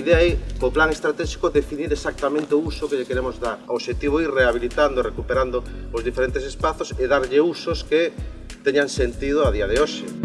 idea é, co plan estratégico, definir exactamente o uso que lle queremos dar. O objetivo é ir rehabilitando, recuperando os diferentes espazos e darlle usos que teñan sentido a día de hoxe.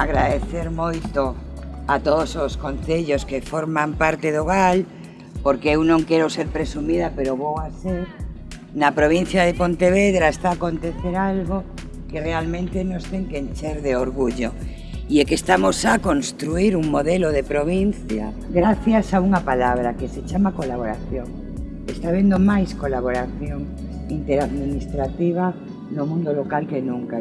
agradecer moito a todos os concellos que forman parte do GAL, porque eu non quero ser presumida, pero vou a ser, na provincia de Pontevedra está a acontecer algo que realmente nos ten que encher de orgullo e é que estamos a construir un modelo de provincia gracias a unha palabra que se chama colaboración. Está vendo máis colaboración interadministrativa no mundo local que nunca.